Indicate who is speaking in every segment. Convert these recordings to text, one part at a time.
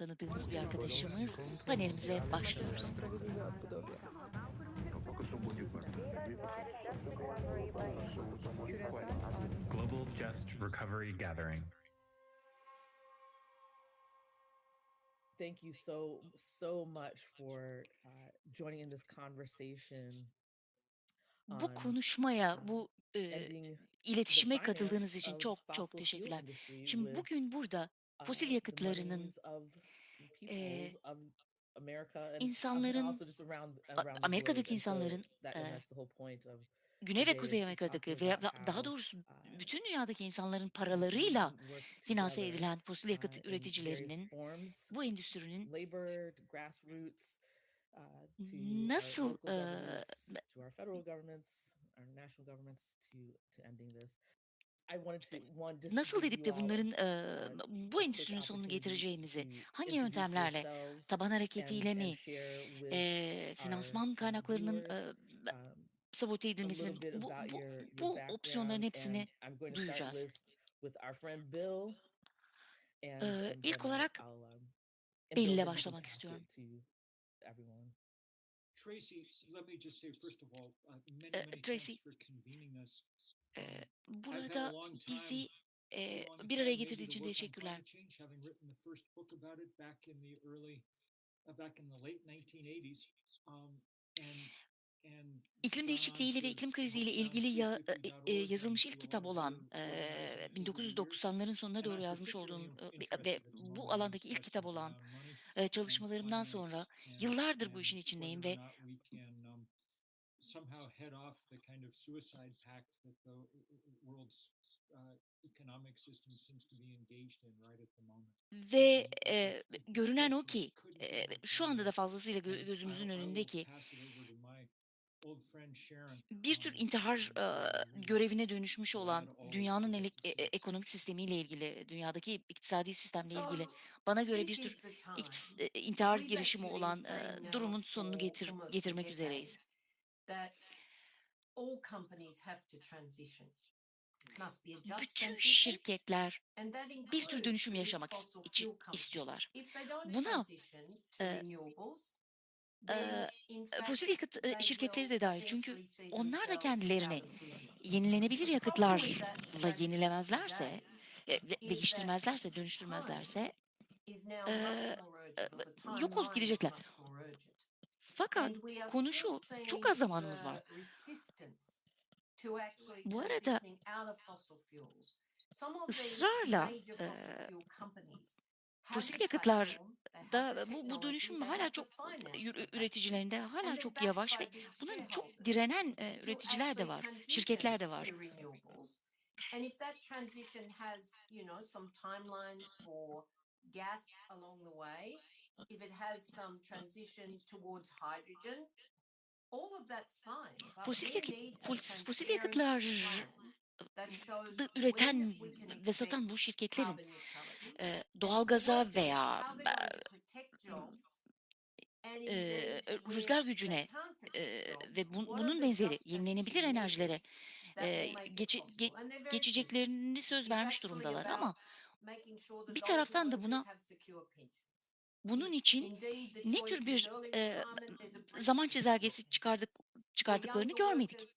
Speaker 1: tanıdığımız bir arkadaşımız panelimize başlıyoruz.
Speaker 2: Global Jest Recovery Gathering.
Speaker 3: Thank you so so much for uh, joining in this conversation.
Speaker 1: Bu konuşmaya, bu e, iletişime katıldığınız için çok çok teşekkürler. Şimdi bugün burada
Speaker 3: uh,
Speaker 1: fosil yakıtlarının
Speaker 3: and
Speaker 1: insanların. Amerika'daki insanların,
Speaker 3: of
Speaker 1: Güney ve Kuzey Amerika'daki da- daha doğrusu
Speaker 3: uh,
Speaker 1: bütün dünyadaki insanların paralarıyla finanse edilen fosil
Speaker 3: uh,
Speaker 1: yakıt
Speaker 3: various
Speaker 1: üreticilerinin bu endüstrinin
Speaker 3: uh,
Speaker 1: nasıl nasıl edip de bunların
Speaker 3: a
Speaker 1: bu endüstrinin sonunu getireceğimizi, hangi yöntemlerle, taban hareketiyle mi,
Speaker 3: our
Speaker 1: finansman kaynaklarının
Speaker 3: um,
Speaker 1: sabote edilmesi bu, bu, bu opsiyonların hepsini duyacağız.
Speaker 3: and
Speaker 1: ilk olarak
Speaker 3: um, and
Speaker 1: Bill
Speaker 3: Bill
Speaker 1: ile
Speaker 3: then you can
Speaker 1: başlamak istiyorum.
Speaker 4: Tracy, let me just say first of all, uh, many many
Speaker 1: Tracy,
Speaker 4: thanks for convening us.
Speaker 1: Burada bizi
Speaker 4: a
Speaker 1: bir araya getirdiği için teşekkürler.
Speaker 4: uh, back in the late 1980s, um,
Speaker 1: İklim değişikliğiyle ve iklim kriziyle ilgili ya, e, e,
Speaker 4: 450.org
Speaker 1: yazılmış ilk kitap olan
Speaker 4: years.
Speaker 1: 1990'ların sonuna doğru yazmış olduğum e, ve bu alandaki ilk kitap olan e, çalışmalarımdan sonra yıllardır bu işin içindeyim ve
Speaker 4: not we can um, somehow head off the kind of suicide pact that the world's uh, economic system seems to be engaged in right at the moment.
Speaker 1: ve e, görünen o ki e, şu anda da fazlasıyla gö- gözümüzün
Speaker 4: I'll- I will
Speaker 1: önündeki
Speaker 4: pass it over to my old friend Sharon,
Speaker 1: bir tür
Speaker 4: um,
Speaker 1: intihar e, görevine dönüşmüş olan dünyanın elek- e- e- ekonomik sistemiyle ilgili, dünyadaki iktisadi sistemle ilgili bana göre bir tür e, intihar girişimi olan e, durumun sonunu getir getirmek üzereyiz.
Speaker 5: That all companies have to transition.
Speaker 1: Bütün şirketler bir tür dönüşüm yaşamak için istiyorlar. Buna e, fosil yakıt şirketleri de dahil çünkü onlar da kendilerini yenilenebilir yakıtlarla yenilemezlerse, değiştirmezlerse, dönüştürmezlerse e, yok olup gidecekler. Fakat
Speaker 5: And we are
Speaker 1: konu
Speaker 5: still
Speaker 1: şu, çok az zamanımız var. Bu arada ısrarla e, fosil
Speaker 5: the
Speaker 1: yakıtlar
Speaker 5: platform, they have
Speaker 1: da
Speaker 5: the
Speaker 1: bu, bu dönüşüm hala çok üreticilerinde hala çok yavaş ve bunun çok direnen e, üreticiler de var, şirketler de var.
Speaker 5: And if that transition has, you know, some timelines for gas along the way, if it has some transition towards hydrogen, all of that's fine.
Speaker 1: Fosil yakıt fosil, yakıtlar üreten ve satan bu şirketlerin
Speaker 5: for
Speaker 1: doğalgaza veya e,
Speaker 5: indeed where
Speaker 1: rüzgar gücüne e, ve bunun benzeri yenilenebilir enerjilere e, ge- geçeceklerini söz vermiş durumdalar ama bir taraftan da buna. Bunun için ne tür bir e, zaman çizelgesi çıkardık çıkardıklarını görmedik.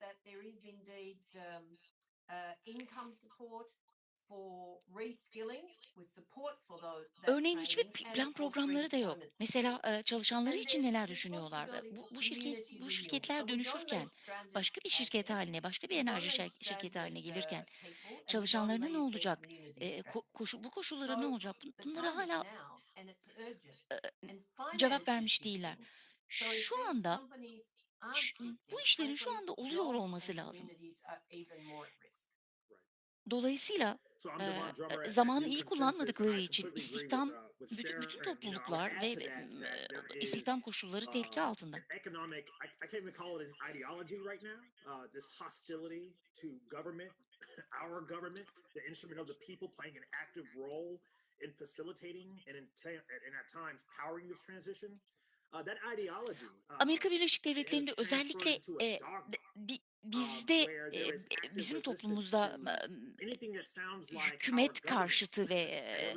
Speaker 1: Örneğin hiçbir plan programları da yok. Mesela çalışanları için neler düşünüyorlar? Bu, bu şirket bu şirketler dönüşürken başka bir şirket haline, başka bir enerji şirketi haline gelirken çalışanlarına ne olacak? E, koşu, bu koşullara ne olacak? Bun-
Speaker 5: the
Speaker 1: Bunlara
Speaker 5: time is
Speaker 1: hala cevap vermiş değiller. Şu anda bu işlerin şu anda oluyor olması lazım. Dolayısıyla e, zamanı iyi kullanmadıkları için istihdam
Speaker 6: uh,
Speaker 1: bütün, bütün topluluklar ve e, istihdam koşulları tehlike
Speaker 6: uh,
Speaker 1: altında.
Speaker 6: Uh, in facilitating and in, and at times powering this transition. Uh, that ideology uh,
Speaker 1: Amerika Birleşik Devletleri'nde özellikle e,
Speaker 6: dogma.
Speaker 1: bir bizde e, bizim toplumumuzda hükümet karşıtı ve e,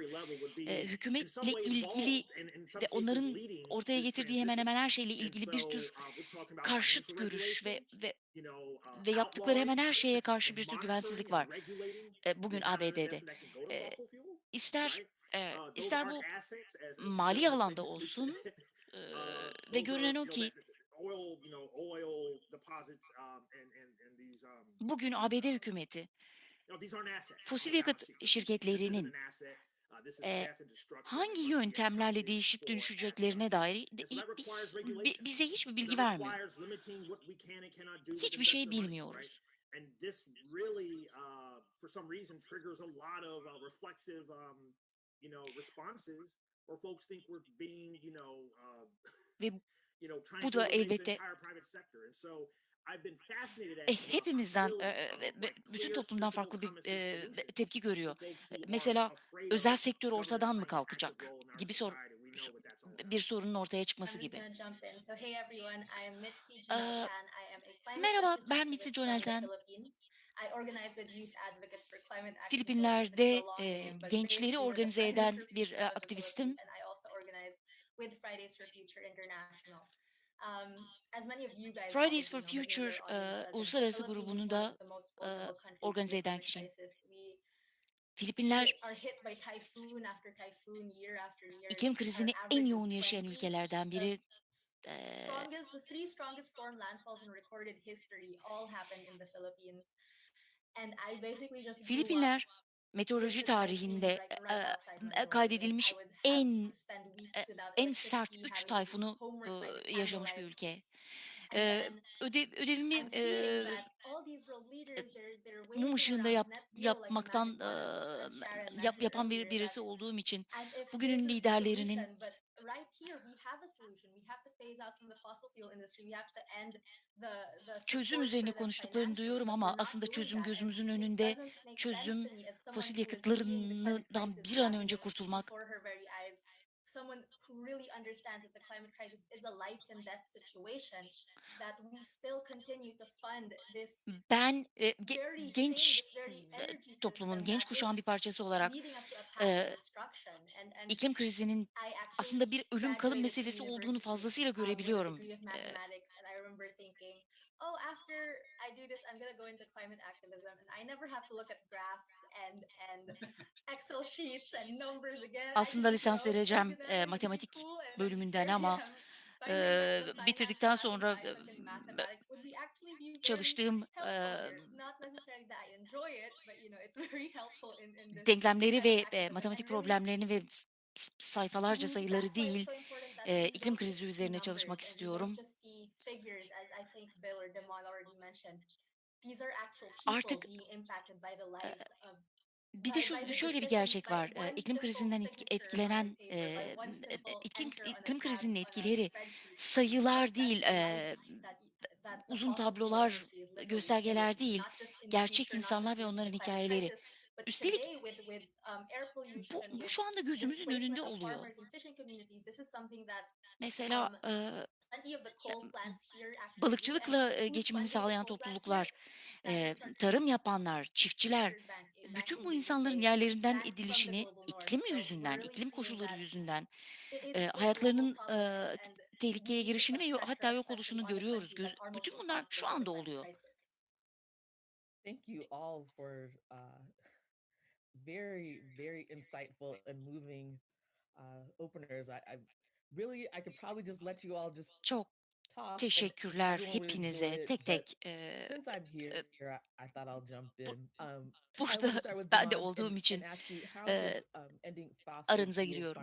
Speaker 1: e, hükümetle ilgili ve onların ortaya getirdiği hemen hemen her şeyle ilgili bir
Speaker 6: uh,
Speaker 1: tür
Speaker 6: about
Speaker 1: karşıt görüş ve ve
Speaker 6: uh,
Speaker 1: ve yaptıkları hemen her şeye karşı bir tür güvensizlik var. E, bugün ABD'de. E, ister? E,
Speaker 6: Uh,
Speaker 1: ister bu mali alanda olsun e,
Speaker 6: Uh,
Speaker 1: ve görünen o ki bugün ABD
Speaker 6: um,
Speaker 1: hükümeti. fosil yakıt şirketlerinin.
Speaker 6: Uh,
Speaker 1: e, hangi yöntemlerle değişip dönüşeceklerine dair bize hiçbir bilgi vermiyor. Hiçbir şey bilmiyoruz.
Speaker 6: You know, responses where folks think we're being, you know, uh, you know, trying
Speaker 1: bu
Speaker 6: to
Speaker 1: da elbette
Speaker 6: entire private sector. And so I've been fascinated at
Speaker 1: e, hepimizden e, bütün toplumdan farklı bir e, tepki görüyor. Mesela özel sektör ortadan mı kalkacak? gibi sor bir sorunun ortaya çıkması gibi. merhaba, ben Mitzi
Speaker 7: activist from the
Speaker 1: Jonathan.
Speaker 7: Philippines. I organize with youth advocates for climate activism. It's
Speaker 1: Filipinler'de e, gençleri organize eden bir e, aktivistim.
Speaker 7: Philippines, and I also organize with Fridays for Future International. As many of you guys
Speaker 1: Fridays for
Speaker 7: already know, but
Speaker 1: Future
Speaker 7: maybe your
Speaker 1: e, uluslararası grubunu da e, organize eden.
Speaker 7: We
Speaker 1: Filipinler iklim krizini en yoğun yaşayan
Speaker 7: 20.
Speaker 1: ülkelerden
Speaker 7: The
Speaker 1: biri. Ee, Filipinler meteoroloji tarihinde e, kaydedilmiş en e, en sert
Speaker 7: electricity,
Speaker 1: 3
Speaker 7: having to do
Speaker 1: tayfunu e, yaşamış bir ülke. E,
Speaker 7: then
Speaker 1: ödev ödevimi
Speaker 7: I'm
Speaker 1: e, mum ışığında yap, yapmaktan e, yap, yapan bir birisi olduğum için bugünün liderlerinin çözüm üzerine konuştuklarını duyuyorum ama aslında çözüm gözümüzün önünde çözüm fosil yakıtlarından bir an önce kurtulmak.
Speaker 7: before her very eyes. Someone who really understands that the climate crisis is a life and death situation, that we still continue to fund this
Speaker 1: Ben e, ge- genç e, toplumun, genç kuşağın bir parçası olarak e, iklim krizinin aslında bir ölüm kalım meselesi olduğunu fazlasıyla
Speaker 7: um,
Speaker 1: görebiliyorum. E,
Speaker 7: remember thinking, oh, after I do this, I'm gonna go into climate activism, and I never have to look at graphs and and Excel sheets and numbers again.
Speaker 1: Aslında lisans
Speaker 7: that
Speaker 1: e, matematik bölümünden ama e, bitirdikten sonra çalıştığım e,
Speaker 7: helpful here. Not necessarily that I enjoy it, but you know, it's very helpful in, in this
Speaker 1: denklemleri ve e, matematik problemlerini ve sayfalarca sayıları değil e, iklim krizi üzerine çalışmak istiyorum.
Speaker 7: Figures as I think Bill or Demal already mentioned. These are actual
Speaker 1: Artık
Speaker 7: people being impacted by the lives of
Speaker 1: bir de şu şöyle bir gerçek var. İklim krizinden etkilenen iklim iklim krizinin etkileri sayılar değil, uzun tablolar, göstergeler değil, gerçek insanlar ve onların hikayeleri. Üstelik
Speaker 7: um,
Speaker 1: bu, bu şu anda gözümüzün önünde oluyor. Mesela
Speaker 7: um,
Speaker 1: e,
Speaker 7: plenty of the coal plants here actually do. And
Speaker 1: balıkçılıkla e, geçimini sağlayan topluluklar, e, tarım yapanlar, çiftçiler, bütün bu insanların yerlerinden edilişini iklim yüzünden, iklim koşulları yüzünden e, hayatlarının tehlikeye girişini ve hatta yok oluşunu görüyoruz. Göz, bütün bunlar şu anda oluyor.
Speaker 3: Thank you all for uh, very, very insightful and moving uh, openers. I, I
Speaker 1: Çok teşekkürler hepinize tek tek. e.
Speaker 3: Um,
Speaker 1: burada ben de olduğum için e,
Speaker 3: um,
Speaker 1: aranıza giriyorum.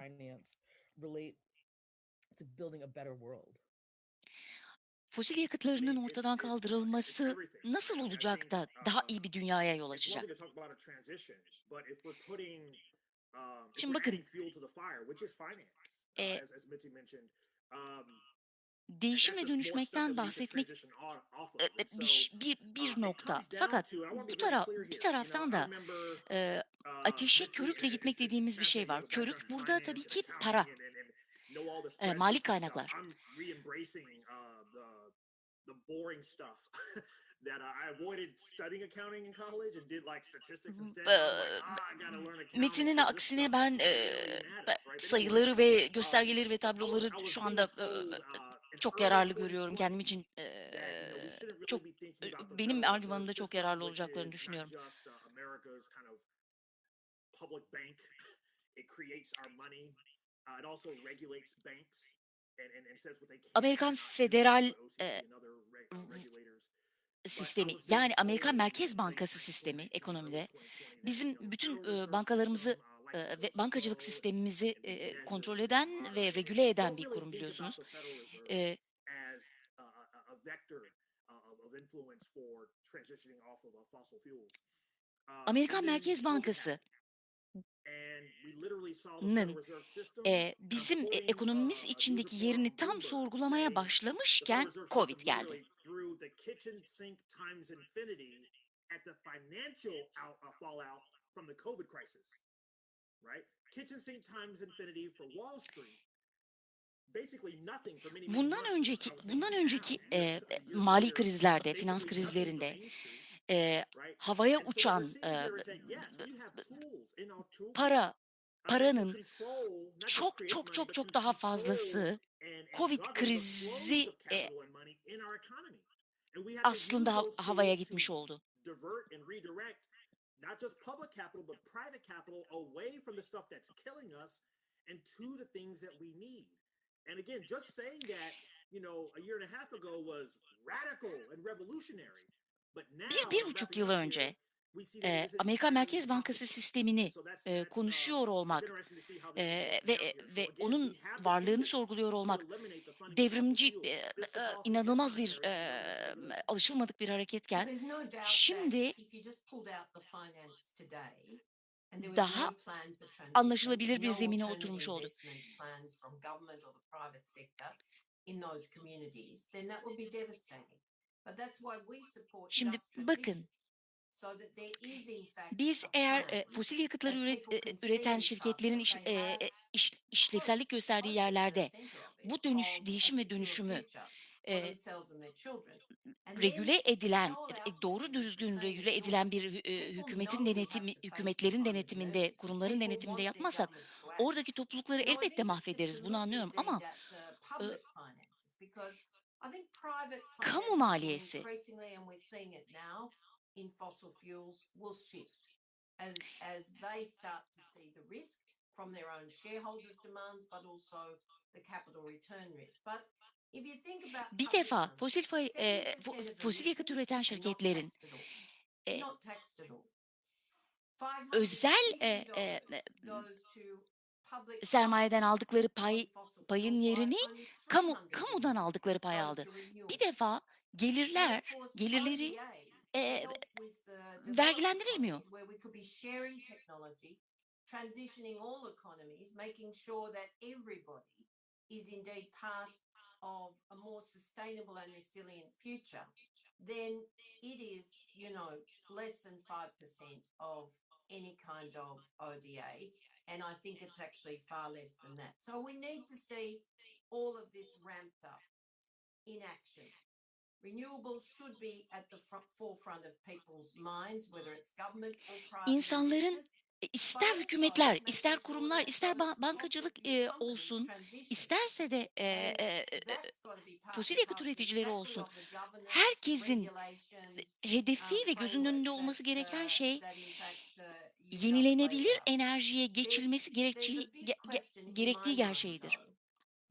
Speaker 1: Fosil yakıtlarının ortadan kaldırılması nasıl olacak da daha iyi bir dünyaya yol açacak?
Speaker 6: um,
Speaker 1: Şimdi bakın, e,
Speaker 6: um,
Speaker 1: değişim ve dönüşmekten bahsetmek e, bir, bir,
Speaker 6: uh,
Speaker 1: bir nokta. Fakat bu taraf, bir taraftan da e, ateşe körükle gitmek dediğimiz bir şey var. Körük burada tabii ki para, e, mali kaynaklar.
Speaker 6: Uh, that uh, I avoided studying accounting in college and did like statistics instead. Ah.
Speaker 1: Metin'in aksine ben
Speaker 6: anyway,
Speaker 1: sayıları ve
Speaker 6: um,
Speaker 1: göstergeleri ve tabloları şu anda eee,
Speaker 6: uh,
Speaker 1: çok yararlı görüyorum
Speaker 6: 2020
Speaker 1: kendim için
Speaker 6: really
Speaker 1: çok benim argümanımda çok yararlı olacaklarını düşünüyorum.
Speaker 6: uh. Uh,
Speaker 1: Amerikan federal
Speaker 6: the
Speaker 1: Sistemi yani Amerikan Merkez Bankası
Speaker 6: 2019,
Speaker 1: sistemi ekonomide
Speaker 6: 2020 that you
Speaker 1: bizim bütün
Speaker 6: Reserve
Speaker 1: bankalarımızı ve bankacılık sistemimizi kontrol eden ve regüle eden bir kurum biliyorsunuz. Amerikan Merkez Bankası
Speaker 6: uh,
Speaker 1: bizim e, ekonomimiz
Speaker 6: uh,
Speaker 1: içindeki yerini tam sorgulamaya başlamışken Covid geldi.
Speaker 6: uh,
Speaker 1: Bundan önceki bundan önceki
Speaker 6: year
Speaker 1: mali krizlerde, finans krizlerinde
Speaker 6: Right?
Speaker 1: havaya uçan
Speaker 6: toolkit
Speaker 1: para paranın çok çok çok çok daha fazlası Covid krizi e, aslında havaya gitmiş oldu.
Speaker 6: And again, just saying that, you know, a year and a half ago was radical and revolutionary.
Speaker 1: Bir, bir buçuk yıl önce Amerikan
Speaker 6: entirely
Speaker 1: Merkez Bankası sistemini
Speaker 6: uh,
Speaker 1: konuşuyor olmak
Speaker 6: broken
Speaker 1: ve ve onun varlığını sorguluyor olmak devrimci
Speaker 6: and
Speaker 1: inanılmaz bir
Speaker 6: regulation.
Speaker 1: alışılmadık bir hareketken şimdi daha anlaşılabilir bir zemine oturmuş oldu.
Speaker 5: in those communities, then that would be devastating.
Speaker 1: Şimdi bakın. biz eğer e, fosil yakıtları üret, e, üreten şirketlerin iş, e, e, iş- işlevsellik gösterdiği yerlerde bu dönüş, değişim ve dönüşümü e, regüle edilen, doğru düzgün regüle edilen bir e, hükümetin denetimi, hükümetlerin denetiminde, kurumların denetiminde yapmazsak oradaki toplulukları elbette mahvederiz. Bunu anlıyorum ama kamu maliyesi.
Speaker 5: from their own shareholders' demands, but also the capital return risk. But
Speaker 1: bir defa fosil e,
Speaker 5: 70%
Speaker 1: fo-
Speaker 5: of
Speaker 1: fosil yakıt üreten şirketlerin e, özel
Speaker 5: 500
Speaker 1: e, e, sermayeden aldıkları pay payın yerini kamu
Speaker 5: 300
Speaker 1: kamudan aldıkları pay aldı. Bir defa gelirler gelirleri e, vergilendirilmiyor.
Speaker 5: then it is, you know, less than 5% of any kind of ODA. And I think it's actually far less than that. So we need to see all of this ramped up in action. Renewables should be at the front, forefront of people's minds, whether it's government or private
Speaker 1: İnsanların e, ister hükümetler, ister kurumlar, ister ba- bankacılık e, olsun, isterse de e, e, e, fosil yakıt üreticileri olsun. Herkesin hedefi ve gözünün önünde olması gereken şey yenilenebilir enerjiye geçilmesi gerekçi, ge- ge- gerektiği gerçeğidir.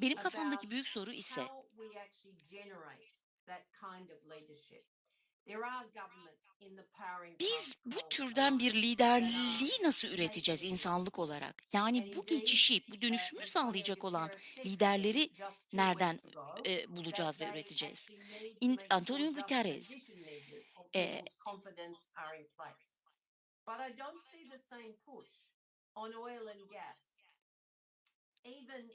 Speaker 1: Benim kafamdaki büyük soru ise biz bu türden bir liderliği nasıl üreteceğiz insanlık olarak? Yani bu geçişi, bu dönüşümü sağlayacak olan liderleri nereden e, bulacağız ve üreteceğiz? İn- Antonio Guterres e,
Speaker 5: But I don't see the same push on oil and gas. Even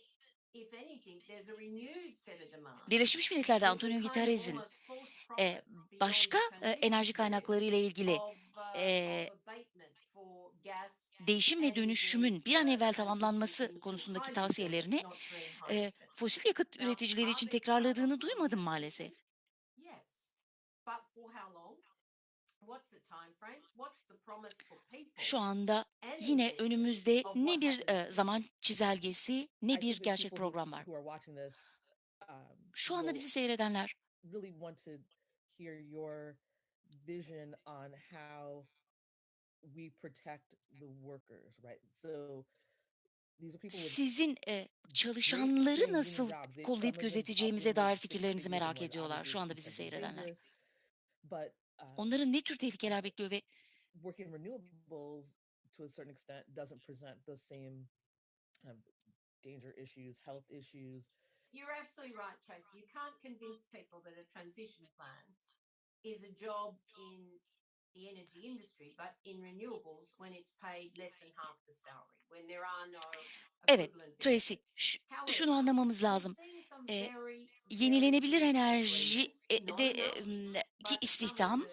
Speaker 5: if anything, there's a renewed set of demands.
Speaker 1: Birleşmiş Milletler'de Antonio Guterres'in e, başka e, enerji kaynakları ile ilgili
Speaker 5: uh,
Speaker 1: e, değişim ve dönüşümün bir an evvel tamamlanması konusundaki tavsiyelerini e, fosil yakıt üreticileri için tekrarladığını duymadım maalesef.
Speaker 5: Yes. But for how long? What's the time frame? What's the promise for people?
Speaker 1: Şu anda
Speaker 5: and
Speaker 1: yine önümüzde ne bir e, zaman çizelgesi ne bir gerçek program var.
Speaker 3: um,
Speaker 1: Şu anda bizi seyredenler
Speaker 3: really want to hear your vision on how we protect the workers, right? So these are people with
Speaker 1: sizin e, çalışanları nasıl kollayıp gözeteceğimize dair fikirlerinizi merak ediyorlar. Şu anda bizi seyredenler.
Speaker 3: But
Speaker 1: Onların ne tür tehlikeler bekliyor ve
Speaker 3: working renewables to a certain extent doesn't present the same of danger issues, health issues.
Speaker 5: You're absolutely right, Tracy. You can't convince people that a transition plan is a job in the energy industry, but in renewables when it's paid less than half the salary, when there are no
Speaker 1: Evet, Tracy, şunu anlamamız lazım. E,
Speaker 5: very
Speaker 1: yenilenebilir enerji de ki istihdam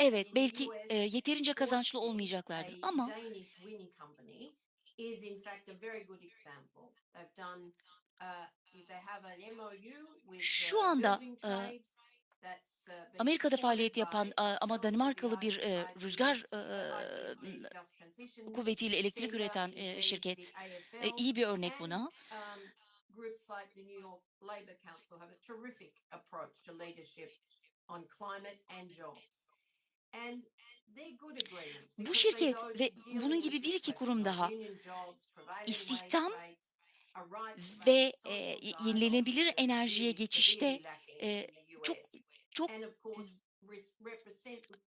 Speaker 1: evet belki e, yeterince kazançlı olmayacaklardır. ama
Speaker 5: uh,
Speaker 1: Şu
Speaker 5: uh,
Speaker 1: anda e, Amerika'da faaliyet yapan ama Danimarkalı bir e, rüzgar e, kuvvetiyle elektrik üreten e, şirket. e, iyi bir örnek buna.
Speaker 5: um, groups like the New York Labour Council have a terrific approach to leadership on climate and jobs. And they're good agreements
Speaker 1: Bu şirket ve bunun gibi bir iki kurum daha istihdam ve e, yenilenebilir enerjiye geçişte e, çok çok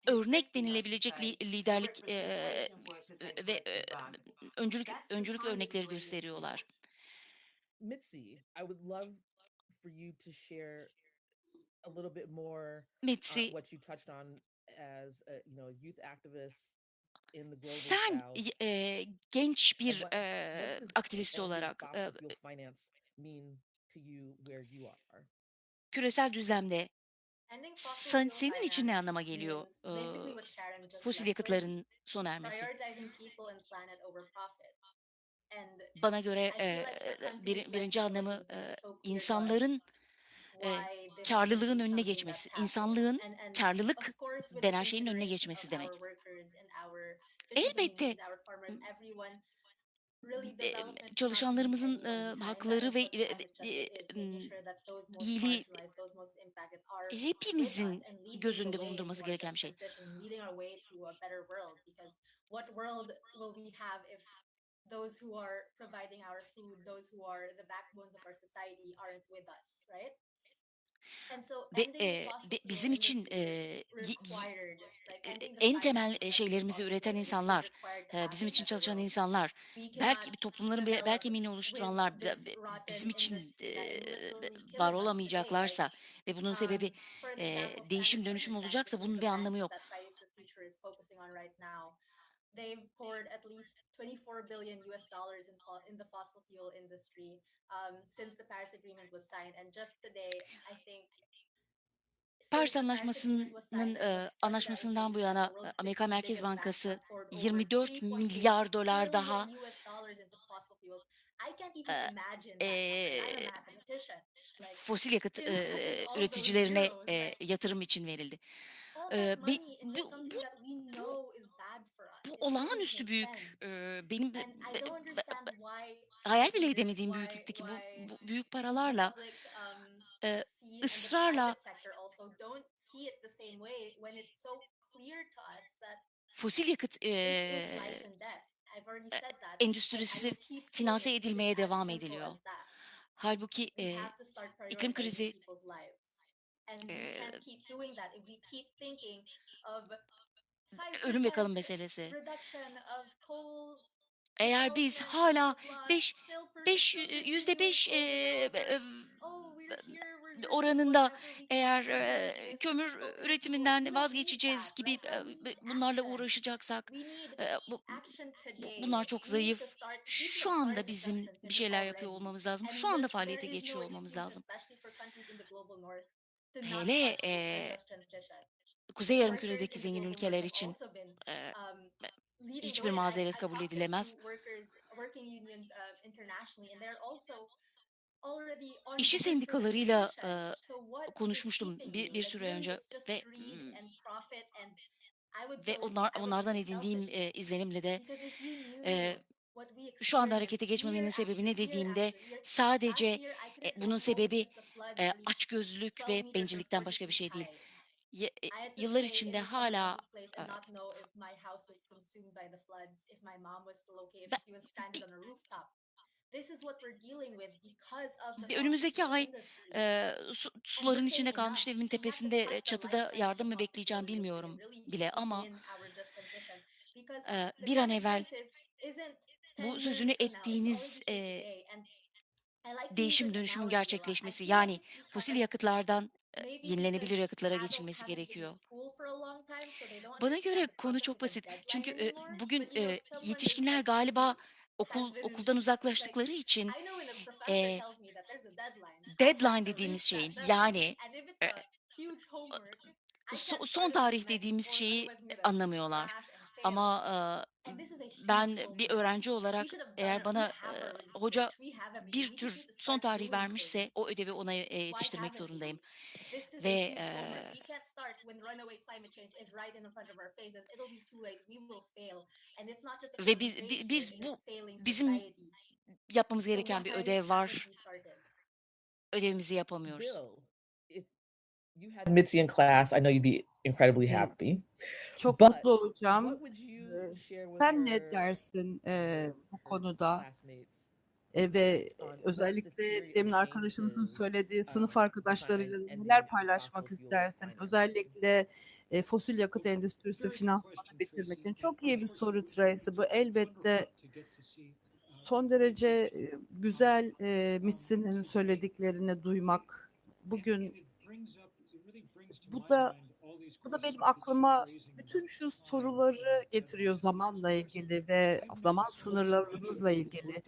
Speaker 1: örnek denilebilecek li- liderlik e,
Speaker 5: and
Speaker 1: ve e, öncülük öncülük örnekleri gösteriyorlar.
Speaker 3: Mitzi, I would love for you to share a little bit more
Speaker 1: Mitzi,
Speaker 3: what you touched on as a you know youth activist in the global
Speaker 1: sen e, genç bir
Speaker 3: what,
Speaker 1: e, aktivist olarak e, küresel düzlemde sen, senin için ne anlama geliyor? e, fosil yakıtların sona ermesi? Bana göre e, bir, birinci anlamı e, insanların e, karlılığın önüne geçmesi, insanlığın karlılık denen şeyin önüne geçmesi demek. Elbette çalışanlarımızın e, hakları ve e, e, iyiliği hepimizin
Speaker 7: and leading
Speaker 1: göz
Speaker 7: the
Speaker 1: önünde
Speaker 7: way
Speaker 1: bulundurması gereken bir şey.
Speaker 7: those who are providing our food, those who are the backbones of our society aren't with us, right? The
Speaker 1: e, bizim için e, y- en temel şeylerimizi üreten insanlar, e, bizim için çalışan insanlar, belki toplumların be-
Speaker 7: develop
Speaker 1: belki emeğini
Speaker 7: with
Speaker 1: oluşturanlar bizim için e, var olamayacaklarsa ve bunun sebebi
Speaker 7: um, an
Speaker 1: e, değişim dönüşüm olacaksa bunun bir anlamı yok.
Speaker 7: They've poured at least 24 billion US dollars in, fo- in the fossil fuel industry um, since the Paris Agreement was signed. And just today, I think
Speaker 1: Paris Anlaşması'nın e,
Speaker 7: that
Speaker 1: anlaşmasından bu yana Amerika
Speaker 7: 60
Speaker 1: Merkez Bankası
Speaker 7: have poured over
Speaker 1: 24
Speaker 7: 3.8
Speaker 1: milyar dolar daha e, fosil yakıt e, üreticilerine e, yatırım için verildi. E, bu, bu, bu,
Speaker 7: know is bad for us.
Speaker 1: Bu olağanüstü büyük e, benim be- be- hayal bile edemediğim büyüklükteki bu, bu büyük paralarla e, ısrarla fosil yakıt e, endüstrisi finanse edilmeye devam ediliyor. Halbuki e, iklim krizi e, ölüm ve
Speaker 7: 5%
Speaker 1: kalım meselesi. Eğer biz hala
Speaker 7: blah, blah,
Speaker 1: 5
Speaker 7: still per-
Speaker 1: 5
Speaker 7: still
Speaker 1: yüzde
Speaker 7: continuing
Speaker 1: 5
Speaker 7: coal development.
Speaker 1: e,
Speaker 7: Oh, we're here, we're here,
Speaker 1: oranında eğer e, kömür
Speaker 7: fuel.
Speaker 1: üretiminden vazgeçeceğiz gibi e, bunlarla uğraşacaksak e, bu, bunlar çok zayıf. Şu anda bizim bir şeyler yapıyor olmamız lazım. Şu anda faaliyete geçiyor olmamız lazım. Hele e. Kuzey Yarımküre'deki zengin ülkeler için e,
Speaker 7: um, the
Speaker 1: hiçbir mazeret kabul edilemez.
Speaker 7: uh,
Speaker 1: İşçi sendikalarıyla e, konuşmuştum bir, bir süre önce ve ve onlar onlardan edindiğim e, izlenimle de e, şu anda harekete geçmemenin sebebi ne dediğimde sadece e, bunun sebebi e, açgözlülük
Speaker 7: 12
Speaker 1: ve bencillikten
Speaker 7: 40
Speaker 1: başka bir şey değil. E, yıllar içinde hala önümüzdeki ay e, su- suların içinde kalmış evimin tepesinde çatıda yardım mı bekleyeceğim bilmiyorum bile ama e, bir an evvel
Speaker 7: crisis isn't 10
Speaker 1: bu sözünü ettiğiniz e, değişim dönüşümün gerçekleşmesi. yani fosil yakıtlardan yenilenebilir yakıtlara geçilmesi gerekiyor. Bana göre konu çok basit. Çünkü e, bugün e, yetişkinler galiba okul okuldan uzaklaştıkları için e,
Speaker 7: deadline,
Speaker 1: dediğimiz şeyin yani e, so- son tarih dediğimiz şeyi anlamıyorlar. Ama e, ben bir öğrenci olarak eğer bana e, hoca bir tür son tarih vermişse o ödevi ona e, yetiştirmek zorundayım. Ve e, ve biz biz bu bizim yapmamız gereken bir ödev var. Ödevimizi yapamıyoruz.
Speaker 3: Bill, if you had Mitzi in class, I know you'd be incredibly happy.
Speaker 8: Çok
Speaker 3: But
Speaker 8: mutlu olacağım. Sen ne dersin e, bu konuda? E, ve özellikle demin arkadaşımızın söylediği
Speaker 3: uh,
Speaker 8: sınıf arkadaşlarıyla neler paylaşmak istersin? Özellikle e, fosil yakıt endüstrisi finansmanı bitirmek için. Çok iyi bir soru Tracy. Bu elbette son derece e, güzel e, Mitsi'nin söylediklerini duymak. Bugün bu da bu da benim aklıma bütün şu soruları getiriyor zamanla ilgili ve zaman sınırlarımızla ilgili.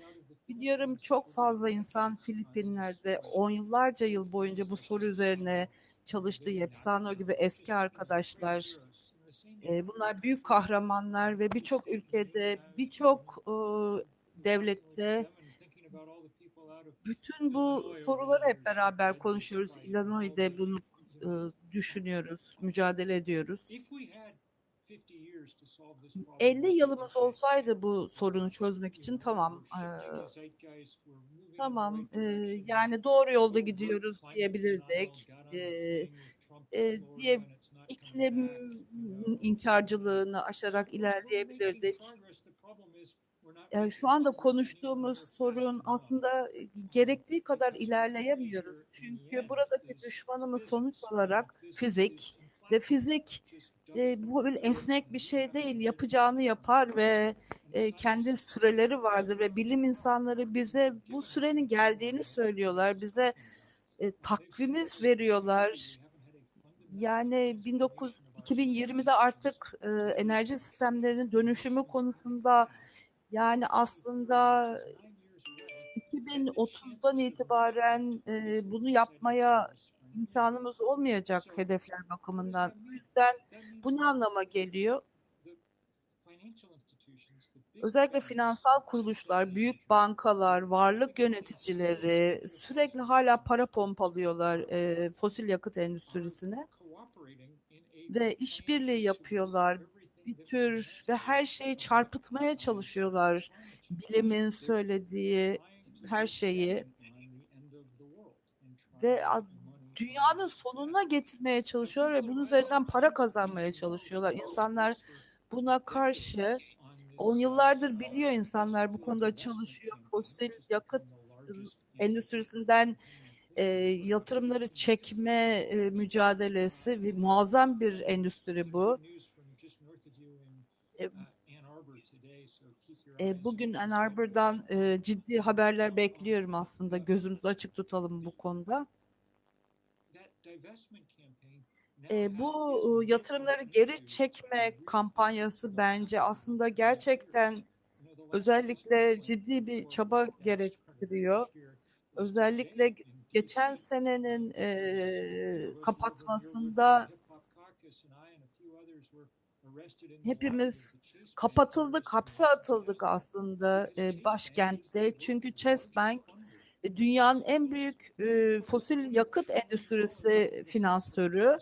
Speaker 8: Biliyorum çok fazla insan Filipinler'de on yıllarca yıl boyunca bu soru üzerine çalıştı. Yepsano gibi eski arkadaşlar. E, bunlar büyük kahramanlar ve birçok ülkede, birçok e, devlette bütün bu soruları hep beraber konuşuyoruz. Illinois'de bunu e, düşünüyoruz, mücadele ediyoruz. 50 yılımız olsaydı bu sorunu çözmek için tamam, e, tamam, e, yani doğru yolda gidiyoruz diyebilirdik. E, e, diye iklim inkarcılığını aşarak ilerleyebilirdik. Yani şu anda konuştuğumuz sorun aslında gerektiği kadar ilerleyemiyoruz. Çünkü buradaki düşmanımız sonuç olarak fizik ve fizik e, bu böyle esnek bir şey değil. Yapacağını yapar ve e, kendi süreleri vardır ve bilim insanları bize bu sürenin geldiğini söylüyorlar. Bize e, takvimiz veriyorlar. Yani 19 2020'de artık e, enerji sistemlerinin dönüşümü konusunda yani aslında 2030'dan itibaren e, bunu yapmaya imkanımız olmayacak hedefler bakımından. Bu yüzden bu ne anlama geliyor? Özellikle finansal kuruluşlar, büyük bankalar, varlık yöneticileri sürekli hala para pompalıyorlar e, fosil yakıt endüstrisine ve işbirliği yapıyorlar. Bir tür ve her şeyi çarpıtmaya çalışıyorlar. Bilimin söylediği her şeyi ve dünyanın sonuna getirmeye çalışıyorlar ve bunun üzerinden para kazanmaya çalışıyorlar. İnsanlar buna karşı on yıllardır biliyor insanlar bu konuda çalışıyor. Fosil yakıt endüstrisinden e, yatırımları çekme e, mücadelesi ve muazzam bir endüstri bu. E, e, bugün Ann Arbor'dan e, ciddi haberler bekliyorum aslında. Gözümüzü açık tutalım bu konuda. E, bu yatırımları geri çekme kampanyası bence aslında gerçekten özellikle ciddi bir çaba gerektiriyor. Özellikle geçen senenin e, kapatmasında hepimiz kapatıldık, hapse atıldık aslında e, başkentte. Çünkü Chase Bank e, dünyanın en büyük e, fosil yakıt endüstrisi finansörü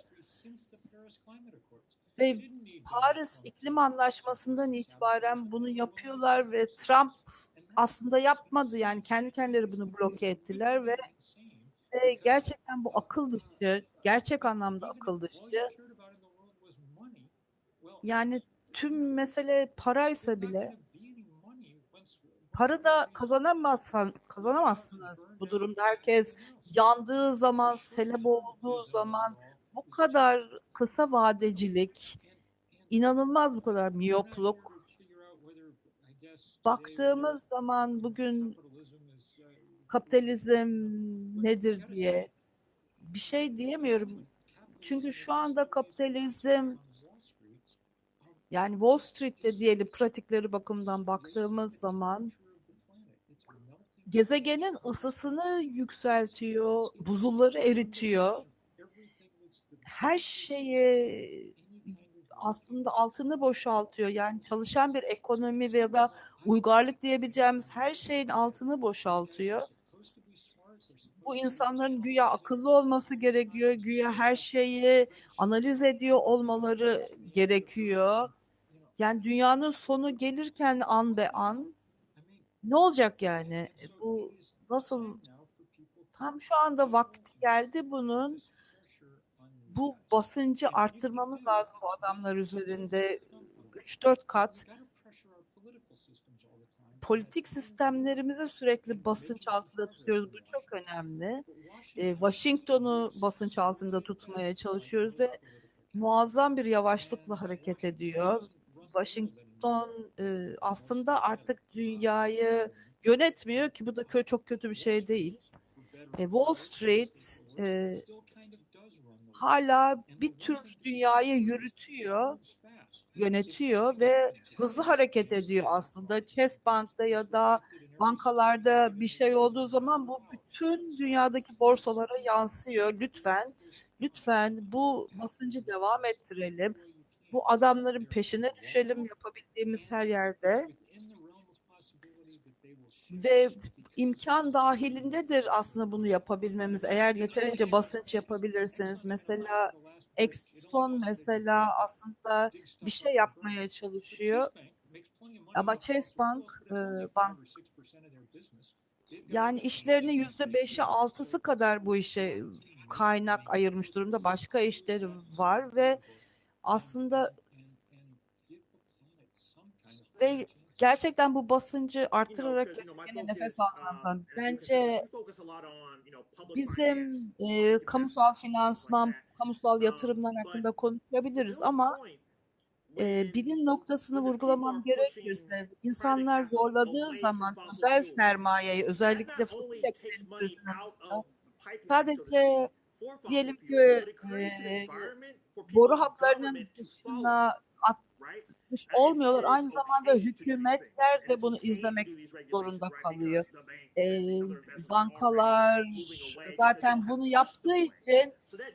Speaker 8: Ve Paris İklim Anlaşması'ndan itibaren bunu yapıyorlar ve. Trump aslında yapmadı yani kendi kendileri bunu bloke ettiler ve ve gerçekten bu akıl dışı, gerçek anlamda akıl dışı. Yani tüm mesele paraysa bile para da kazanamazsan kazanamazsınız bu durumda. Herkes yandığı zaman, sele boğulduğu zaman bu kadar kısa vadecilik, inanılmaz bu kadar miyopluk. Baktığımız zaman bugün kapitalizm nedir diye bir şey diyemiyorum. Çünkü şu anda kapitalizm yani Wall Street'te diyelim pratikleri bakımından baktığımız zaman gezegenin ısısını yükseltiyor, buzulları eritiyor. Her şeyi aslında altını boşaltıyor. Yani çalışan bir ekonomi veya da uygarlık diyebileceğimiz her şeyin altını boşaltıyor. Bu insanların güya akıllı olması gerekiyor, güya her şeyi analiz ediyor olmaları gerekiyor. Yani dünyanın sonu gelirken an be an ne olacak yani? E, Bu nasıl tam şu anda vakti geldi bunun bu basıncı arttırmamız lazım bu adamlar üzerinde 3-4 kat politik sistemlerimizi sürekli basınç altında tutuyoruz. Bu çok önemli. E, Washington'u basınç altında tutmaya çalışıyoruz ve muazzam bir yavaşlıkla hareket ediyor. Washington e, aslında artık dünyayı yönetmiyor ki bu da çok kötü bir şey değil. E, Wall Street e, hala bir tür dünyayı yürütüyor, yönetiyor ve hızlı hareket ediyor aslında. Chase Bank'ta ya da bankalarda bir şey olduğu zaman bu bütün dünyadaki borsalara yansıyor. Lütfen, lütfen bu basıncı devam ettirelim. Bu adamların peşine düşelim yapabildiğimiz her yerde. Ve imkan dahilindedir aslında bunu yapabilmemiz. Eğer yeterince basınç yapabilirseniz. Mesela Exxon mesela aslında bir şey yapmaya çalışıyor. Ama Chase Bank, e, bank yani işlerinin yüzde beşi altısı kadar bu işe kaynak ayırmış durumda. Başka işleri var ve aslında ve gerçekten bu basıncı artırarak yine nefes almamızdan. Bence bizim e, kamusal finansman, kamusal yatırımlar hakkında konuşabiliriz ama e, birin noktasını vurgulamam gerekirse insanlar zorladığı zaman özel sermayeyi özellikle fosil yakıt sadece diyelim ki e, boru hatlarının dışına atmış olmuyorlar. Aynı zamanda hükümetler de bunu izlemek zorunda kalıyor. E, bankalar zaten bunu yaptığı için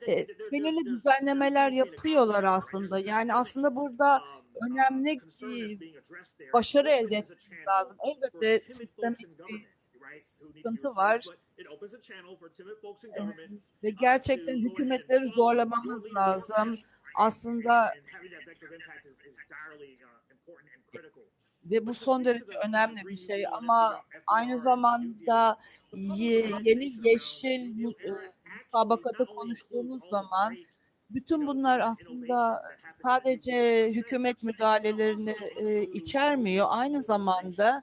Speaker 8: e, belirli düzenlemeler yapıyorlar aslında. Yani aslında burada önemli bir başarı elde etmemiz lazım. Elbette sistemik bir sıkıntı var. Ve gerçekten hükümetleri zorlamamız lazım. Aslında ve bu son derece önemli bir şey ama aynı zamanda ye, yeni yeşil mutabakatı konuştuğumuz zaman bütün bunlar aslında sadece hükümet müdahalelerini e, içermiyor. Aynı zamanda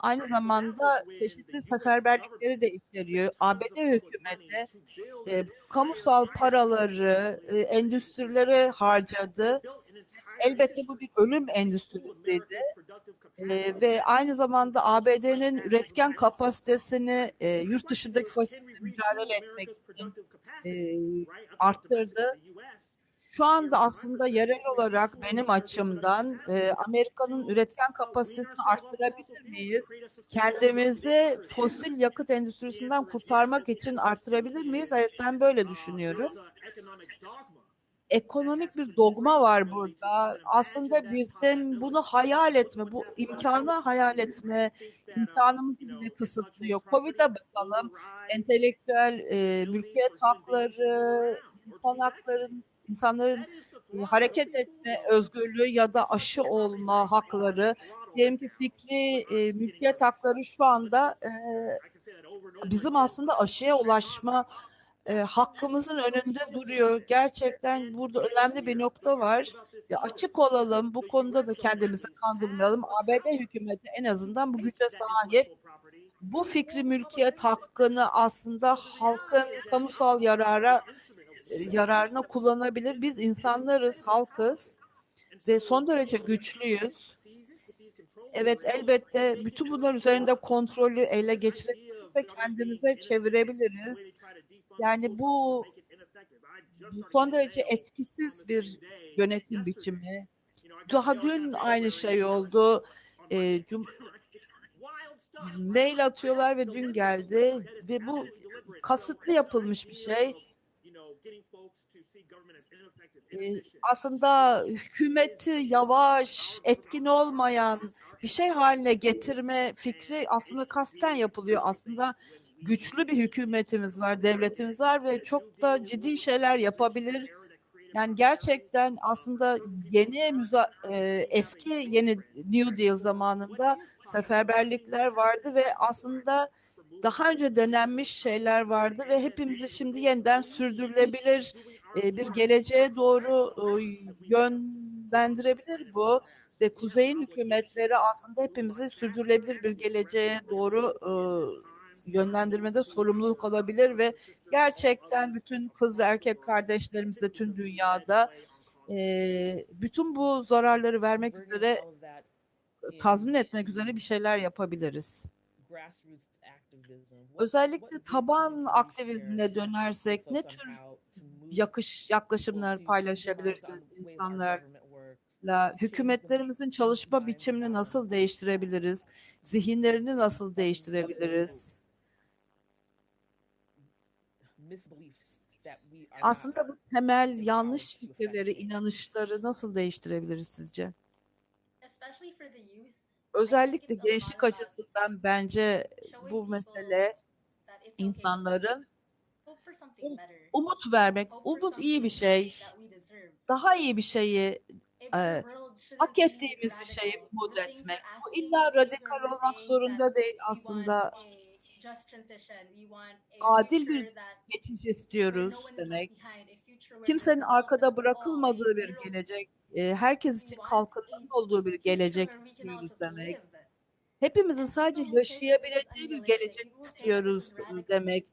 Speaker 8: aynı zamanda çeşitli seferberlikleri de içeriyor. ABD hükümeti e, kamusal paraları e, endüstrilere harcadı. Elbette bu bir ölüm endüstrisiydi. E, ve aynı zamanda ABD'nin üretken kapasitesini e, yurt dışındaki faşizmle mücadele etmek için e, arttırdı. Şu anda aslında yerel olarak benim açımdan e, Amerika'nın üretken kapasitesini arttırabilir miyiz? Kendimizi fosil yakıt endüstrisinden kurtarmak için arttırabilir miyiz? Evet ben böyle düşünüyorum. Ekonomik bir dogma var burada. Aslında bizim bunu hayal etme, bu imkanı hayal etme imkanımızı bile kısıtlıyor. Covid'e bakalım, entelektüel e, mülkiyet hakları, insan hakların insanların e, hareket etme özgürlüğü ya da aşı olma hakları, diyelim ki fikri e, mülkiyet hakları şu anda e, bizim aslında aşıya ulaşma e, hakkımızın önünde duruyor. Gerçekten burada önemli bir nokta var. Ya açık olalım, bu konuda da kendimizi kandırmayalım. ABD hükümeti en azından bu güce sahip. Bu fikri mülkiyet hakkını aslında halkın kamusal yarara yararına kullanabilir. Biz insanlarız, halkız ve son derece güçlüyüz. Evet elbette bütün bunlar üzerinde kontrolü ele geçirebiliriz ve kendimize çevirebiliriz. Yani bu, bu son derece etkisiz bir yönetim biçimi. Daha dün aynı şey oldu. E, cum mail atıyorlar ve dün geldi ve bu kasıtlı yapılmış bir şey. Aslında hükümeti yavaş, etkin olmayan bir şey haline getirme fikri aslında kasten yapılıyor. Aslında güçlü bir hükümetimiz var, devletimiz var ve çok da ciddi şeyler yapabilir. Yani gerçekten aslında yeni müza eski yeni New Deal zamanında seferberlikler vardı ve aslında daha önce denenmiş şeyler vardı ve hepimizi şimdi yeniden sürdürülebilir bir geleceğe doğru yönlendirebilir bu ve kuzeyin hükümetleri aslında hepimizi sürdürülebilir bir geleceğe doğru e, yönlendirmede sorumluluk alabilir ve gerçekten bütün kız erkek kardeşlerimiz de tüm dünyada bütün bu zararları vermek üzere tazmin etmek üzere bir şeyler yapabiliriz. Özellikle taban aktivizmine dönersek ne tür yakış yaklaşımlar
Speaker 3: people to- to revise
Speaker 8: paylaşabilirsiniz insanlarla? Hükümetlerimizin çalışma biçimini nasıl değiştirebiliriz? Zihinlerini nasıl değiştirebiliriz? Aslında bu temel yanlış fikirleri, inanışları nasıl değiştirebiliriz sizce? Özellikle gençlik
Speaker 7: about
Speaker 8: açısından bence bu mesele insanların umut vermek. Umut iyi bir şey. Daha iyi bir şeyi e, hak ettiğimiz bir şeyi umut etmek. Bu illa radikal olmak zorunda değil aslında. Adil bir geçiş istiyoruz demek. Kimsenin arkada bırakılmadığı bir gelecek, e, herkes için kalkınmanın olduğu bir gelecek istiyoruz demek. Hepimizin sadece yaşayabileceği bir gelecek istiyoruz demek.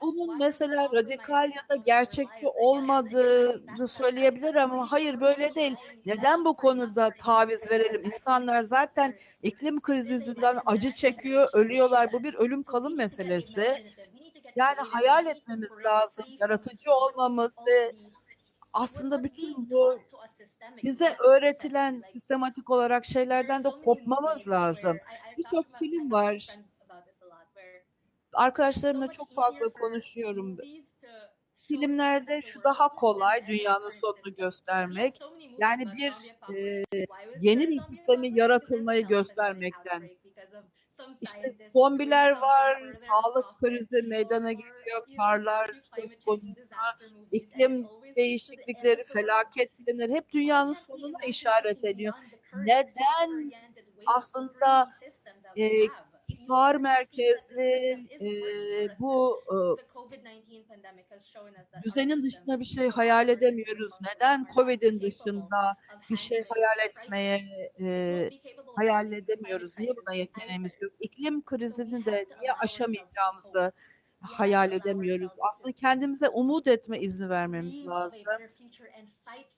Speaker 8: Bunun mesela radikal ya da gerçekçi olmadığını söyleyebilir ama hayır böyle değil. Neden bu konuda taviz verelim? İnsanlar zaten iklim krizi yüzünden acı çekiyor, ölüyorlar. Bu bir ölüm kalım meselesi. Yani hayal etmemiz lazım, yaratıcı olmamız ve aslında bütün bu bize öğretilen sistematik olarak şeylerden de kopmamız lazım. Birçok film var. Arkadaşlarımla çok fazla konuşuyorum. Filmlerde şu daha kolay dünyanın sonunu göstermek. Yani bir e, yeni bir sistemi yaratılmayı göstermekten. İşte zombiler var, sağlık krizi meydana geliyor, karlar iklim değişiklikleri, felaket filmleri hep dünyanın sonuna işaret ediyor. Neden aslında e, kar merkezli e, bu e, düzenin dışında bir şey hayal edemiyoruz. Neden Covid'in dışında bir şey hayal etmeye e, hayal edemiyoruz? Niye buna yeteneğimiz yok? İklim krizini de niye aşamayacağımızı hayal edemiyoruz? Aslında kendimize umut etme izni vermemiz lazım.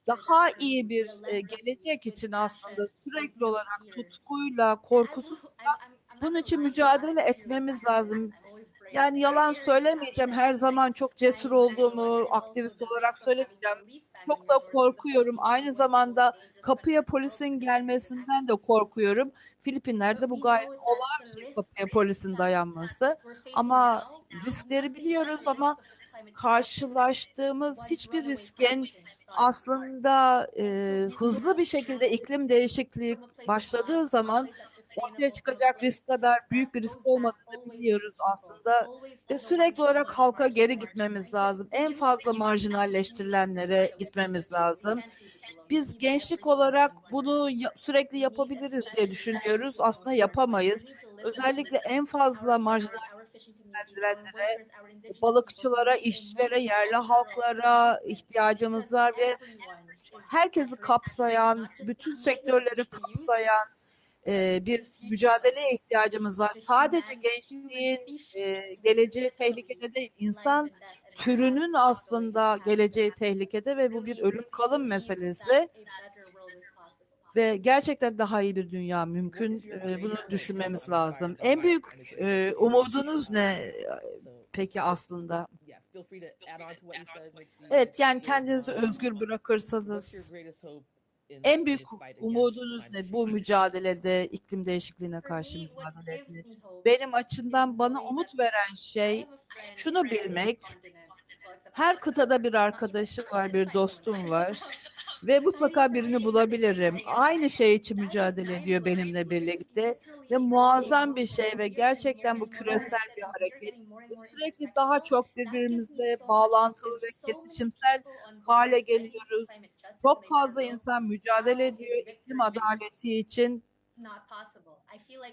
Speaker 8: Daha iyi bir e, gelecek için aslında sürekli olarak tutkuyla, korkusuzla bunun için mücadele etmemiz lazım. Yani yalan söylemeyeceğim. Her zaman çok cesur olduğumu aktivist olarak söylemeyeceğim. Çok da korkuyorum. Aynı zamanda kapıya polisin gelmesinden de korkuyorum. Filipinler'de bu gayet olağan bir şey kapıya polisin dayanması. Ama riskleri biliyoruz ama karşılaştığımız hiçbir riskin aslında e, hızlı bir şekilde iklim değişikliği başladığı zaman ortaya çıkacak risk kadar büyük bir risk olmadığını biliyoruz aslında. Ve sürekli olarak halka geri gitmemiz lazım. En fazla marjinalleştirilenlere gitmemiz lazım. Biz gençlik olarak bunu sürekli yapabiliriz diye düşünüyoruz. Aslında yapamayız. Özellikle en fazla marjinallendirenlere, balıkçılara, işçilere, yerli halklara ihtiyacımız var ve herkesi kapsayan, bütün sektörleri kapsayan e, bir mücadeleye ihtiyacımız var. Sadece gençliğin e, geleceği tehlikede değil, insan türünün aslında geleceği tehlikede ve bu bir ölüm kalım meselesi ve gerçekten daha iyi bir dünya mümkün. E, bunu düşünmemiz lazım. En büyük e, umudunuz ne peki aslında? Evet yani kendinizi özgür bırakırsanız en büyük umudunuz ne bu mücadelede iklim değişikliğine karşı mücadelede? Benim açımdan bana umut veren şey şunu bilmek. Her kıtada bir arkadaşım var, bir dostum var ve mutlaka birini bulabilirim. Aynı şey için mücadele ediyor benimle birlikte ve muazzam bir şey ve gerçekten bu küresel bir hareket. Sürekli daha çok birbirimizle bağlantılı ve kesişimsel hale geliyoruz. Çok fazla insan mücadele ediyor iklim adaleti için.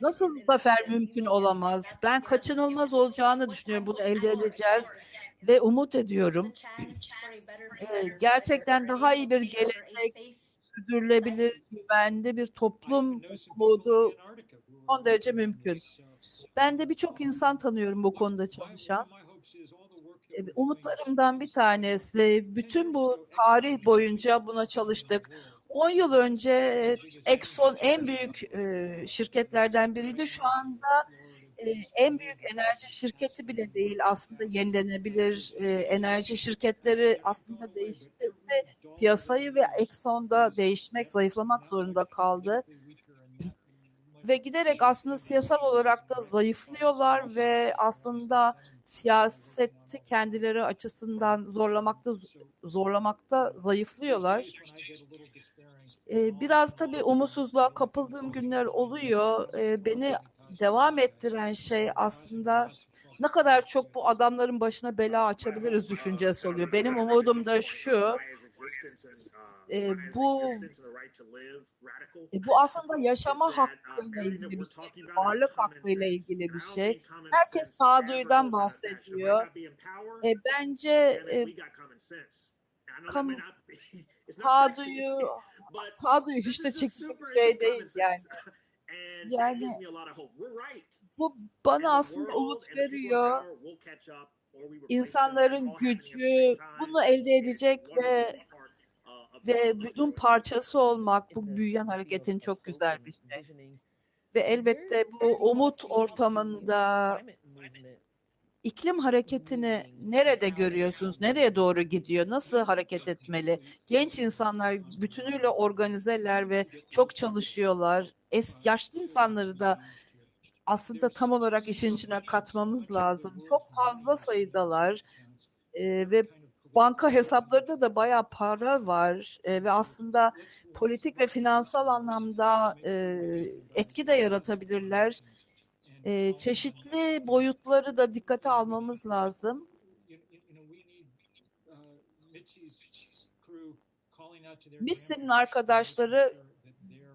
Speaker 8: Nasıl zafer mümkün olamaz? Ben kaçınılmaz olacağını düşünüyorum. Bunu elde edeceğiz ve umut ediyorum. Gerçekten daha iyi bir gelecek, sürdürülebilir, güvenli bir toplum umudu son derece mümkün. Ben de birçok insan tanıyorum bu konuda çalışan. Umutlarımdan bir tanesi, bütün bu tarih boyunca buna çalıştık. 10 yıl önce Exxon en büyük şirketlerden biriydi. Şu anda en büyük enerji şirketi bile değil aslında yenilenebilir enerji şirketleri aslında değişti ve piyasayı ve Exxon'da değişmek, zayıflamak zorunda kaldı. Ve giderek aslında siyasal olarak da zayıflıyorlar ve aslında siyaseti kendileri açısından zorlamakta zorlamakta zayıflıyorlar. Biraz tabii umutsuzluğa kapıldığım günler oluyor. Beni devam ettiren şey aslında ne kadar çok bu adamların başına bela açabiliriz düşüncesi oluyor. Benim umudum da şu, e, bu e, bu aslında yaşama hakkıyla ilgili bir şey, varlık hakkıyla ilgili bir şey. Herkes sağduyudan bahsediyor. E, bence e, kam- sağduyu sağduyu hiç de çekici bir şey değil yani. Yani bu bana aslında umut veriyor. İnsanların gücü bunu elde edecek ve ve bunun parçası olmak bu büyüyen hareketin çok güzel bir şey. Ve elbette bu umut ortamında iklim hareketini nerede görüyorsunuz? Nereye doğru gidiyor? Nasıl hareket etmeli? Genç insanlar bütünüyle organizeler ve çok çalışıyorlar. Es yaşlı insanları da aslında tam olarak işin içine katmamız lazım. Çok fazla sayıdalar Ee, ve banka hesaplarında da bayağı para var Ee, ve aslında politik ve finansal anlamda e, etki de yaratabilirler. Ee, çeşitli boyutları da dikkate almamız lazım. Mitzi'nin arkadaşları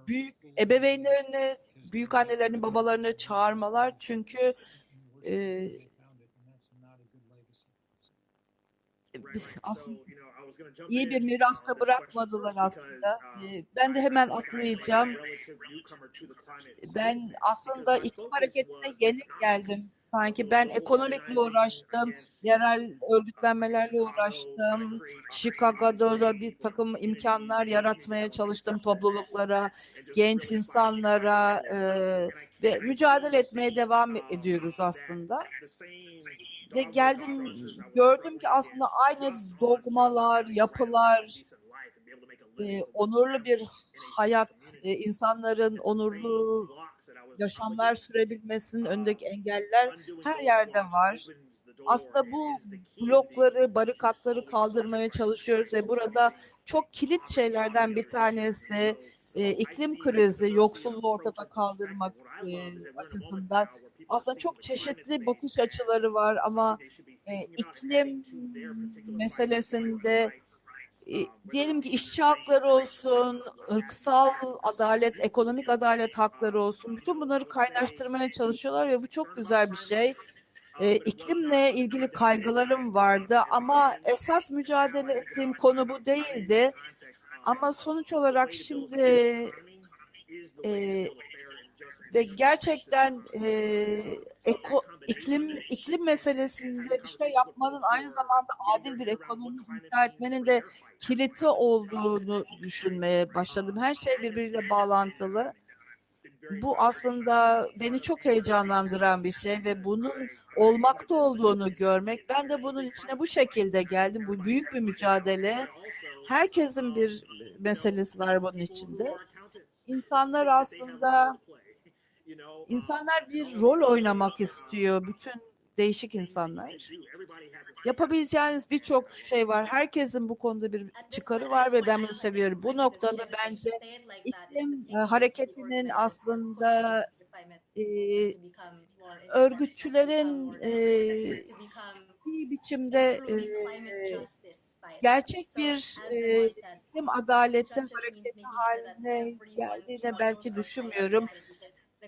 Speaker 8: büyük ebeveynlerini, büyük annelerini, babalarını çağırmalar çünkü e, aslında iyi bir mirasta bırakmadılar aslında. Ee, Ben de hemen atlayacağım. Ben aslında iklim hareketine yeni geldim. Sanki ben ekonomikle uğraştım, yerel örgütlenmelerle uğraştım. Chicago'da da bir takım imkanlar yaratmaya çalıştım topluluklara, genç insanlara e, ve mücadele etmeye devam ediyoruz aslında. Ve geldim gördüm ki aslında aynı dogmalar, yapılar, e, onurlu bir hayat, e, insanların onurlu yaşamlar sürebilmesinin önündeki engeller her yerde var. Aslında bu blokları, barikatları kaldırmaya çalışıyoruz ve burada çok kilit şeylerden bir tanesi e, iklim krizi, yoksulluğu ortada kaldırmak e, açısından aslında çok çeşitli bakış açıları var ama e, iklim meselesinde e, diyelim ki işçi hakları olsun, ırksal adalet, ekonomik adalet hakları olsun, bütün bunları kaynaştırmaya çalışıyorlar ve bu çok güzel bir şey. E, iklimle ilgili kaygılarım vardı ama esas mücadele ettiğim konu bu değildi. Ama sonuç olarak şimdi e, ve gerçekten e, eko, iklim iklim meselesinde bir şey yapmanın aynı zamanda adil bir ekonomi inşa etmenin de kiliti olduğunu düşünmeye başladım. Her şey birbiriyle bağlantılı. Bu aslında beni çok heyecanlandıran bir şey ve bunun olmakta olduğunu görmek. Ben de bunun içine bu şekilde geldim. Bu büyük bir mücadele. Herkesin bir meselesi var bunun içinde. İnsanlar aslında insanlar bir rol oynamak istiyor. Bütün değişik insanlar. Yapabileceğiniz birçok şey var. Herkesin bu konuda bir çıkarı var ve ben bunu seviyorum. Bu noktada bence iklim e, hareketinin aslında e, örgütçülerin e, biçimde e, gerçek bir e, iklim adaleti hareketi haline geldiğine belki düşünmüyorum.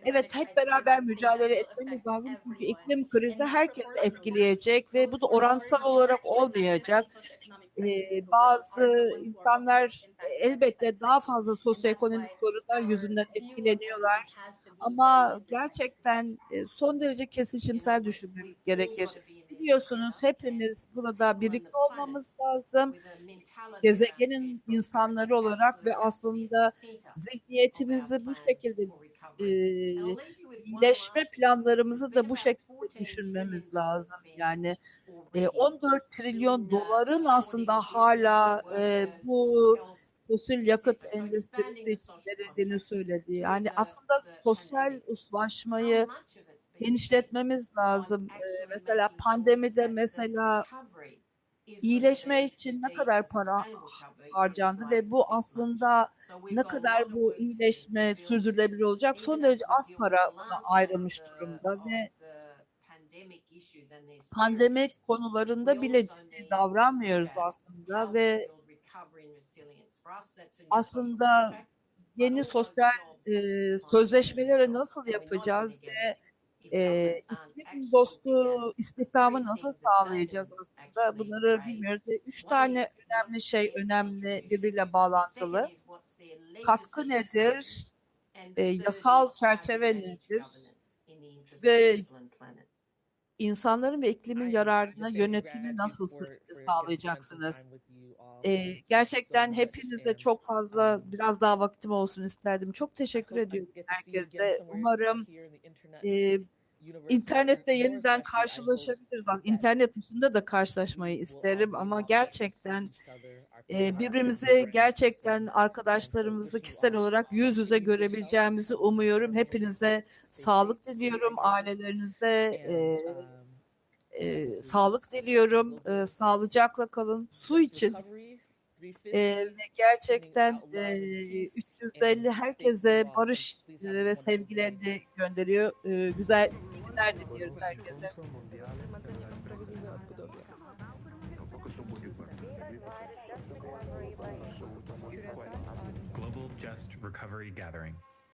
Speaker 8: Evet hep beraber mücadele etmemiz lazım. Çünkü iklim krizi herkesi etkileyecek ve bu da oransal olarak olmayacak. Ee, bazı insanlar elbette daha fazla sosyoekonomik sorunlar yüzünden etkileniyorlar. Ama gerçekten son derece kesişimsel düşünmemiz gerekir. Biliyorsunuz hepimiz burada birlikte olmamız lazım. Gezegenin insanları olarak ve aslında zihniyetimizi bu şekilde e, iyileşme planlarımızı da bu şekilde düşünmemiz lazım. Yani e, 14 trilyon doların aslında hala e, bu fosil yakıt endüstrisi verildiğini söyledi. Yani aslında sosyal uzlaşmayı genişletmemiz lazım. Ee, mesela pandemide mesela iyileşme için ne kadar para harcandı ve bu aslında ne kadar bu iyileşme sürdürülebilir olacak son derece az para buna ayrılmış durumda ve pandemik konularında bile davranmıyoruz aslında ve aslında yeni sosyal e, sözleşmeleri nasıl yapacağız ve e, iklim dostu istihdamı nasıl sağlayacağız aslında bunları bilmiyoruz. Üç tane önemli şey önemli birbiriyle bağlantılı. Katkı nedir? E, yasal çerçeve nedir? Ve insanların ve iklimin yararına yönetimi nasıl sağlayacaksınız? Ee, gerçekten hepinize çok fazla biraz daha vaktim olsun isterdim. Çok teşekkür ediyorum herkese. Umarım e, internette yeniden karşılaşabiliriz. İnternet dışında da karşılaşmayı isterim ama gerçekten e, birbirimizi gerçekten arkadaşlarımızı kişisel olarak yüz yüze görebileceğimizi umuyorum. Hepinize sağlık diliyorum. Ailelerinize e, e, sağlık diliyorum. E, sağlıcakla kalın. Su için e, ve gerçekten e, 350 herkese barış e, ve sevgilerini gönderiyor. E, güzel
Speaker 2: Global Just Recovery Gathering.